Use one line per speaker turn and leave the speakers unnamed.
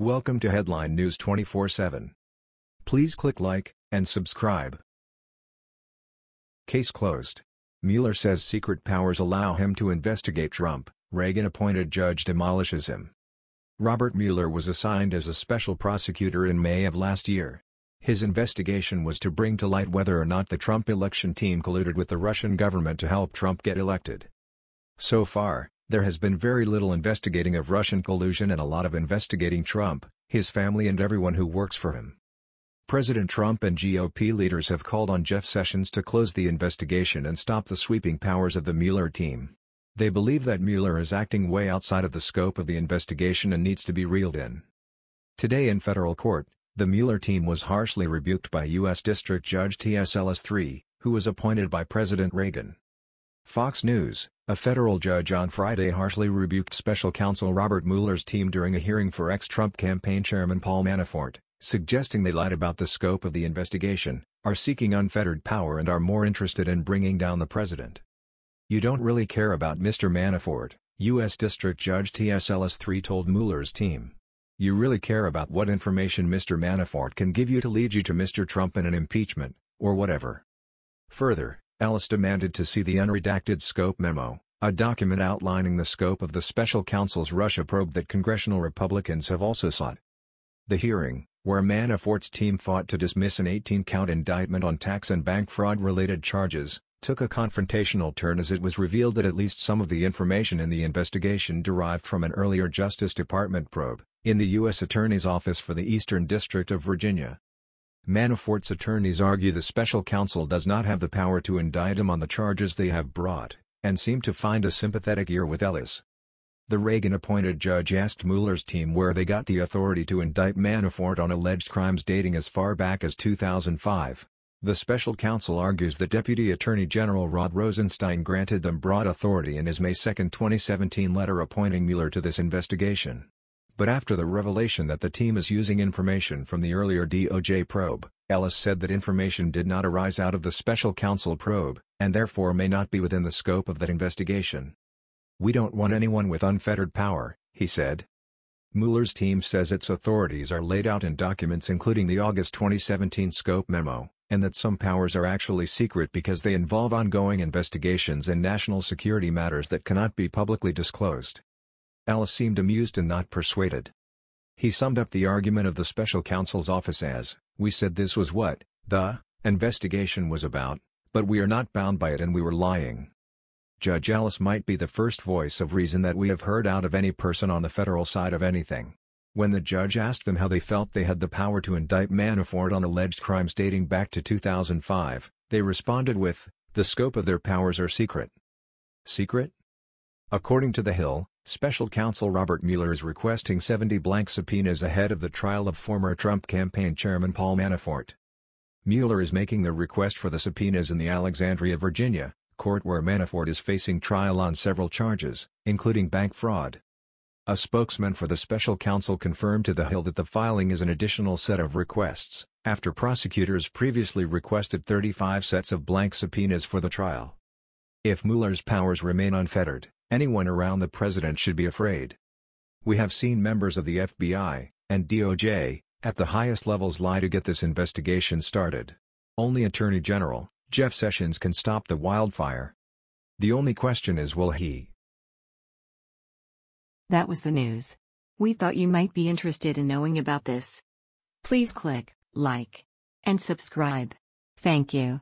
Welcome to Headline News 24/7. Please click like and subscribe. Case closed. Mueller says secret powers allow him to investigate Trump. Reagan-appointed judge demolishes him. Robert Mueller was assigned as a special prosecutor in May of last year. His investigation was to bring to light whether or not the Trump election team colluded with the Russian government to help Trump get elected. So far, there has been very little investigating of Russian collusion and a lot of investigating Trump, his family and everyone who works for him. President Trump and GOP leaders have called on Jeff Sessions to close the investigation and stop the sweeping powers of the Mueller team. They believe that Mueller is acting way outside of the scope of the investigation and needs to be reeled in. Today in federal court, the Mueller team was harshly rebuked by U.S. District Judge T.S. Ellis III, who was appointed by President Reagan. Fox News, a federal judge on Friday harshly rebuked special counsel Robert Mueller's team during a hearing for ex-Trump campaign chairman Paul Manafort, suggesting they lied about the scope of the investigation, are seeking unfettered power and are more interested in bringing down the president. You don't really care about Mr. Manafort, U.S. District Judge T.S. Ellis III told Mueller's team. You really care about what information Mr. Manafort can give you to lead you to Mr. Trump in an impeachment, or whatever. Further, Ellis demanded to see the unredacted scope memo, a document outlining the scope of the special counsel's Russia probe that congressional Republicans have also sought. The hearing, where Manafort's team fought to dismiss an 18-count indictment on tax and bank fraud-related charges, took a confrontational turn as it was revealed that at least some of the information in the investigation derived from an earlier Justice Department probe, in the U.S. Attorney's Office for the Eastern District of Virginia. Manafort's attorneys argue the special counsel does not have the power to indict him on the charges they have brought, and seem to find a sympathetic ear with Ellis. The Reagan-appointed judge asked Mueller's team where they got the authority to indict Manafort on alleged crimes dating as far back as 2005. The special counsel argues that Deputy Attorney General Rod Rosenstein granted them broad authority in his May 2, 2017 letter appointing Mueller to this investigation. But after the revelation that the team is using information from the earlier DOJ probe, Ellis said that information did not arise out of the special counsel probe, and therefore may not be within the scope of that investigation. We don't want anyone with unfettered power, he said. Mueller's team says its authorities are laid out in documents including the August 2017 scope memo, and that some powers are actually secret because they involve ongoing investigations and national security matters that cannot be publicly disclosed. Ellis seemed amused and not persuaded. He summed up the argument of the special counsel's office as, we said this was what, the, investigation was about, but we are not bound by it and we were lying. Judge Ellis might be the first voice of reason that we have heard out of any person on the federal side of anything. When the judge asked them how they felt they had the power to indict Manafort on alleged crimes dating back to 2005, they responded with, the scope of their powers are secret. Secret? According to The Hill, Special counsel Robert Mueller is requesting 70 blank subpoenas ahead of the trial of former Trump campaign chairman Paul Manafort. Mueller is making the request for the subpoenas in the Alexandria, Virginia, court where Manafort is facing trial on several charges, including bank fraud. A spokesman for the special counsel confirmed to The Hill that the filing is an additional set of requests, after prosecutors previously requested 35 sets of blank subpoenas for the trial. If Mueller's powers remain unfettered, Anyone around the president should be afraid. We have seen members of the FBI, and DOJ, at the highest levels lie to get this investigation started. Only Attorney General, Jeff Sessions can stop the wildfire. The only question is will he?
That was the news. We thought you might be interested in knowing about this. Please click like and subscribe. Thank you.